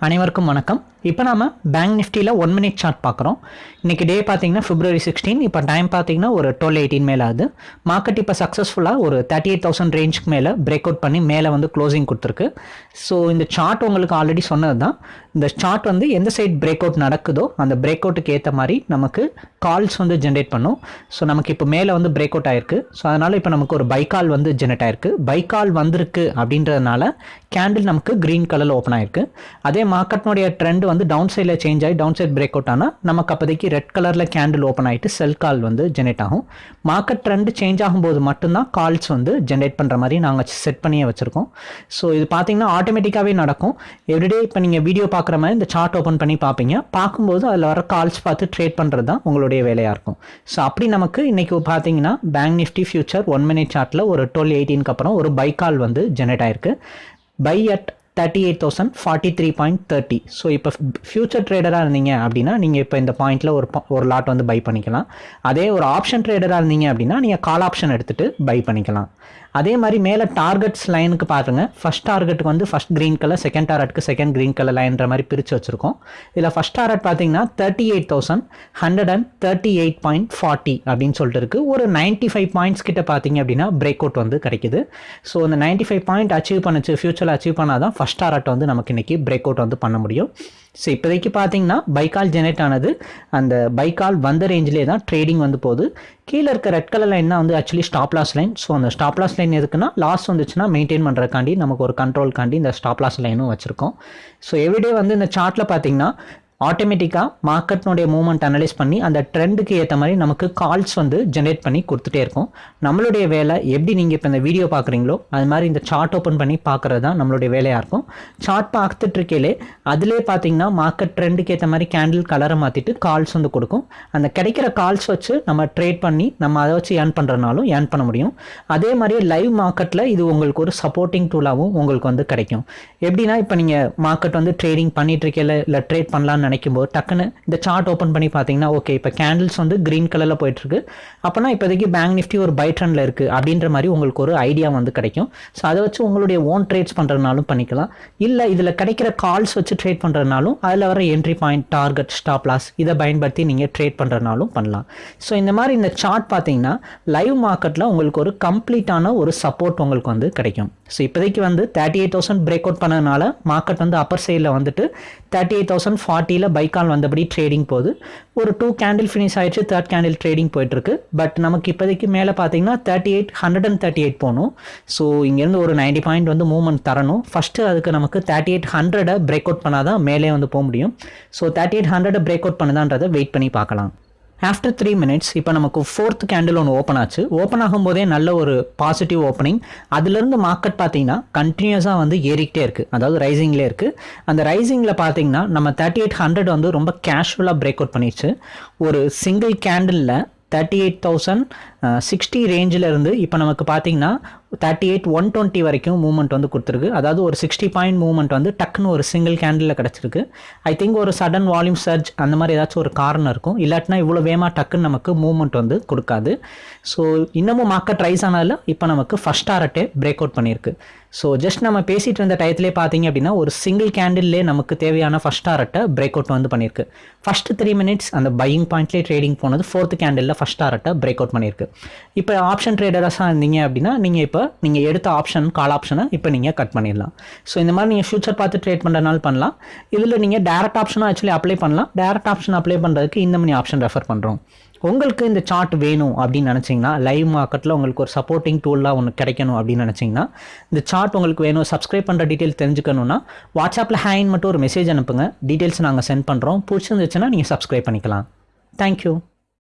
அனைவருக்கும் வணக்கம். இப்போ நாம பேங்க் நிஃப்டியில் ஒன் மினிட் சார்ட் பார்க்குறோம். இன்றைக்கி டே பார்த்தீங்கன்னா ஃபிப்ரவரி சிக்ஸ்டீன் இப்போ டைம் பார்த்தீங்கன்னா ஒரு டுவெல் எயிட்டீன் மேலே ஆகுது. மார்க்கெட் இப்போ சக்ஸஸ்ஃபுல்லாக ஒரு தேர்ட்டி எயிட் தௌசண்ட் ரேஞ்சுக்கு மேலே பிரேக் அவுட் பண்ணி மேலே வந்து க்ளோசிங் கொடுத்துருக்கு. ஸோ இந்த சார்ட் உங்களுக்கு ஆல்ரெடி சொன்னது தான் இந்த சார்ட் வந்து எந்த சைட் பிரேக் அவுட் நடக்குதோ அந்த பிரேக் அவுட்டுக்கு ஏற்ற மாதிரி நமக்கு கால்ஸ் வந்து ஜென்ரேட் பண்ணும். ஸோ நமக்கு இப்போ மேலே வந்து பிரேக் அவுட் ஆயிருக்கு. ஸோ அதனால் இப்போ நமக்கு ஒரு பை கால் வந்து ஜென்ரேட் ஆயிருக்கு. பை கால் வந்திருக்கு அப்படின்றதுனால கேண்டில் நமக்கு க்ரீன் கலரில் ஓப்பன் ஆயிருக்கு. அதே மார்க்கெட்னுடைய ட்ரெண்ட் வந்து டவுன் சைடில் சேஞ்ச் ஆகி டவுன் சைட் பிரேக் அவுட் ஆனால் நமக்கு அப்போதைக்கு ரெட் கலரில் கேண்டில் ஓப்பன் ஆகிட்டு செல் கால் வந்து ஜென்ரேட் ஆகும். மார்க்கெட் ட்ரெண்ட் சேஞ்ச் ஆகும்போது மட்டும்தான் கால்ஸ் வந்து ஜென்ரேட் பண்ணுற மாதிரி நாங்கள் செட் பண்ணியே வச்சுருக்கோம். ஸோ இது பார்த்தீங்கன்னா ஆட்டோமேட்டிக்காகவே நடக்கும். எவ்ரிடே இப்போ நீங்கள் வீடியோ பார்க்குற மாதிரி இந்த சார்ட் ஓப்பன் பண்ணி பார்ப்பீங்க பார்க்கும்போது அதில் வர கால்ஸ் பார்த்து ட்ரேட் பண்ணுறது தான் உங்களுடைய வேலையாக இருக்கும். ஸோ அப்படி நமக்கு இன்றைக்கி பார்த்தீங்கன்னா bank Nifty future one minute சார்ட்டில் ஒரு டுவெல் எயிட்டீனுக்கு அப்புறம் ஒரு பை கால் வந்து ஜென்ரேட் ஆயிருக்கு. Buy at thirty eight thousand forty three point thirty so இப்போ ஃபியூச்சர் ட்ரேடராக இருந்தீங்க அப்படின்னா நீங்கள் இப்போ இந்த பாயிண்ட்டில் ஒரு ஒரு லாட் வந்து பை பண்ணிக்கலாம். அதே ஒரு ஆப்ஷன் ட்ரேடராக இருந்தீங்க அப்படின்னா நீங்கள் கால் ஆப்ஷன் எடுத்துகிட்டு பை பண்ணிக்கலாம். அதே மாதிரி மேலே டார்கெட்ஸ் லைனுக்கு பாருங்க. ஃபஸ்ட் டார்கெட்டுக்கு வந்து ஃபஸ்ட் க்ரீன் கலர் செகண்ட் டார்கெட்டுக்கு செகண்ட் க்ரீன் கலர் லைன்ற மாதிரி பிரித்து வச்சுருக்கோம். இதில் ஃபஸ்ட் டார்கெட் பார்த்தீங்கன்னா thirty eight thousand hundred and thirty eight point forty அப்படின்னு சொல்லிட்டு இருக்குது ஒரு நைன்ட்டி ஃபைவ் பாயிண்ட்ஸ் கிட்ட பார்த்தீங்க அப்படின்னா பிரேக் அவுட் வந்து கிடைக்குது. ஸோ இந்த நைன்ட்டி ஃபைவ் பாயிண்ட் அச்சீவ் பண்ணுச்சு ஃபியூச்சரில் அச்சீவ் பண்ணால் தான் ஃபஸ்ட் டார்கெட் வந்து நமக்கு இன்றைக்கி பிரேக் அவுட் வந்து பண்ண முடியும். ஸோ இப்போதைக்கு பார்த்தீங்கன்னா பைக்கால் ஜெனரேட் ஆனது அந்த பைக்கால் வந்த ரேஞ்சிலே தான் ட்ரேடிங் வந்து போகுது. கீழே இருக்க ரெட் கலர் லைன் தான் வந்து actually stop loss line so அந்த ஸ்டாப் லாஸ் லைன் எதுக்குன்னா லாஸ் வந்துச்சுன்னா மெயின்டைன் பண்ணுறக்காண்டி நமக்கு ஒரு கண்ட்ரோல்காண்டி இந்த ஸ்டாப் லாஸ் லைனும் வச்சுருக்கோம். ஸோ எவ்ரிடே வந்து இந்த சார்ட்டில் பார்த்தீங்கன்னா ஆட்டோமேட்டிக்காக மார்க்கெட்னுடைய மூவ்மெண்ட் அனலைஸ் பண்ணி அந்த ட்ரெண்டுக்கு ஏற்ற மாதிரி நமக்கு கால்ஸ் வந்து ஜென்ரேட் பண்ணி கொடுத்துட்டே இருக்கும். நம்மளுடைய வேலை எப்படி நீங்கள் இப்போ இந்த வீடியோ பார்க்குறீங்களோ அது மாதிரி இந்த சார்ட் ஓப்பன் பண்ணி பார்க்குறது தான் நம்மளுடைய வேலையாக இருக்கும். சார்ட் பார்த்துட்டு இருக்கையிலே அதிலே பார்த்தீங்கன்னா மார்க்கெட் ட்ரெண்டுக்கு ஏற்ற மாதிரி கேண்டில் கலரை மாற்றிட்டு கால்ஸ் வந்து கொடுக்கும். அந்த கிடைக்கிற கால்ஸ் வச்சு நம்ம ட்ரேட் பண்ணி நம்ம அதை வச்சு ஏர்ன் பண்ணுறதுனாலும் ஏர்ன் பண்ண முடியும். அதே மாதிரியே லைவ் மார்க்கெட்டில் இது உங்களுக்கு ஒரு சப்போர்ட்டிங் டூலாகவும் உங்களுக்கு வந்து கிடைக்கும். எப்படின்னா இப்போ நீங்கள் மார்க்கெட் வந்து ட்ரேடிங் பண்ணிகிட்ருக்கையில் இல்லை ட்ரேட் பண்ணலான்னு நினைக்கும் போது டக்குன்னு இந்த சார்ட் ஓப்பன் பண்ணி பார்த்தீங்கன்னா ஓகே இப்போ கேண்டில்ஸ் வந்து க்ரீன் கலரில் போயிட்டுருக்கு. அப்போனா இப்போதைக்கு பேங்க் நிஃப்டி ஒரு பை ட்ரெண்டில் இருக்குது அப்படின்ற மாதிரி உங்களுக்கு ஒரு ஐடியா வந்து கிடைக்கும். ஸோ அதை வச்சு உங்களுடைய ஓன் ட்ரேட்ஸ் பண்ணுறதுனாலும் பண்ணிக்கலாம். இல்லை இதில் கிடைக்கிற கால்ஸ் வச்சு ட்ரேட் பண்ணுறதுனாலும் அதில் வர entry point target stop loss இதை பயன்படுத்தி நீங்கள் ட்ரேட் பண்ணுறதுனாலும் பண்ணலாம். ஸோ இந்த மாதிரி இந்த சார்ட் பார்த்தீங்கன்னா லைவ் மார்க்கெட்டில் உங்களுக்கு ஒரு கம்ப்ளீட்டான ஒரு சப்போர்ட் உங்களுக்கு வந்து கிடைக்கும். ஸோ இப்போதைக்கு வந்து thirty eight thousand break out பண்ணதுனால மார்க்கெட் வந்து அப்பர் சைடில் வந்துட்டு தேர்ட்டி எயிட் தௌசண்ட் ஃபார்ட்டி ஃபார்ட்டியில் பைக்கால் வந்தபடி ட்ரேடிங் போகுது. ஒரு டூ கேண்டில் ஃபினிஷ் ஆயிடுச்சு தேர்ட் கேண்டில் ட்ரேடிங் போயிட்டுருக்கு. பட் நமக்கு இப்போதைக்கு மேலே பார்த்தீங்கன்னா thirty eight hundred and thirty eight போகணும். ஸோ இங்கேருந்து ஒரு நைன்டி பாயிண்ட் வந்து மூவ்மெண்ட் தரணும். ஃபஸ்ட்டு அதுக்கு நமக்கு தேர்ட்டி எயிட் ஹண்ட்ரடை பிரேக் அவுட் பண்ணால் தான் மேலே வந்து போக முடியும். ஸோ தேர்ட்டி எயிட் ஹண்ட்ரடை பிரேக் அவுட் பண்ணுதான்றதை வெயிட் பண்ணி பார்க்கலாம். ஆஃப்டர் த்ரீ மினிட்ஸ் இப்போ நமக்கு ஃபோர்த் கேண்டில் ஒன்று ஓப்பன் ஆச்சு. ஓப்பன் ஆகும்போதே நல்ல ஒரு பாசிட்டிவ் ஓப்பனிங் அதுலேருந்து மார்க்கெட் பார்த்தீங்கன்னா கண்டினியூஸாக வந்து ஏறிக்கிட்டே இருக்குது அதாவது ரைசிங்லேயே இருக்குது அந்த ரைசிங்கில் பார்த்தீங்கன்னா நம்ம தேர்ட்டி எயிட் ஹண்ட்ரட் வந்து ரொம்ப கேஷுவலாக பிரேக் அவுட் பண்ணிடுச்சு ஒரு சிங்கிள் கேண்டிலில் தேர்ட்டி எயிட் தௌசண்ட் சிக்ஸ்டி ரேஞ்சில் இருந்து இப்போ நமக்கு பார்த்தீங்கன்னா தேர்ட்டி எயிட் ஒன் டுவெண்ட்டி வரைக்கும் மூவ்மெண்ட் வந்து கொடுத்துருக்கு. அதாவது ஒரு சிக்ஸ்டி பாயிண்ட் மூவ்மெண்ட் வந்து டக்குன்னு ஒரு சிங்கிள் கேண்டிலில் கிடச்சிருக்கு. ஐ திங்க் ஒரு சடன் வால்யூம் சர்ஜ் அந்த மாதிரி ஏதாச்சும் ஒரு காரணம் இருக்கும். இல்லாட்டினா இவ்வளோ வேகமாக டக்குன்னு நமக்கு மூவ்மெண்ட் வந்து கொடுக்காது. ஸோ இன்னமும் மார்க்கெட் ரைஸ் ஆனதில் இப்போ நமக்கு ஃபஸ்ட் டாரட்டே பிரேக் அவுட் பண்ணியிருக்கு. ஸோ ஜஸ்ட் நம்ம பேசிகிட்டு இருந்த டயத்துலேயே பார்த்தீங்க அப்படின்னா ஒரு சிங்கிள் கேண்டில்லே நமக்கு தேவையான ஃபஸ்ட் டாரட்டை பிரேக் அவுட் வந்து பண்ணியிருக்கு. ஃபஸ்ட்டு த்ரீ மினிட்ஸ் அந்த பையிங் பாயிண்ட்லேயே ட்ரேடிங் போனது ஃபோர்த் கேண்டிலில் ஃபஸ்ட் டாரட்டை பிரேக் அவுட் பண்ணியிருக்கு. இப்போ ஆப்ஷன் ட்ரேடர்ஸாக இருந்தீங்க அப்படின்னா நீங்கள் இப்போ நீங்கள் எடுத்த ஆப்ஷன் கால் ஆப்ஷனை இப்போ நீங்கள் கட் பண்ணிடலாம். ஸோ இந்த மாதிரி நீங்கள் ஃபியூச்சர் பார்த்து ட்ரேட் பண்ணுறதுனால பண்ணலாம். இதில் நீங்கள் டேரக்ட் ஆப்ஷனாக ஆக்சுவலி அப்ளை பண்ணலாம். டேரக்ட் ஆப்ஷன் அப்ளை பண்ணுறதுக்கு இந்த மாதிரி ஆப்ஷன் ரெஃபர் பண்ணுறோம் உங்களுக்கு இந்த சார்ட் வேணும் அப்படின்னு நினச்சிங்கன்னா லைவ் மார்க்கெட்டில் உங்களுக்கு ஒரு சப்போர்ட்டிங் டூலாக ஒன்று கிடைக்கணும் அப்படின்னு நினச்சிங்கன்னா இந்த சார்ட் உங்களுக்கு வேணும். சப்ஸ்கிரைப் பண்ணுற டீட்டெயில் தெரிஞ்சுக்கணுன்னா வாட்ஸ்அப்பில் ஹேண்ட் மட்டும் ஒரு மெசேஜ் அனுப்புங்க. டீட்டெயில்ஸ் நாங்கள் சென்ட் பண்ணுறோம் பிடிச்சிருந்துச்சுன்னா நீங்கள் சப்ஸ்கிரைப் பண்ணிக்கலாம். தேங்க்யூ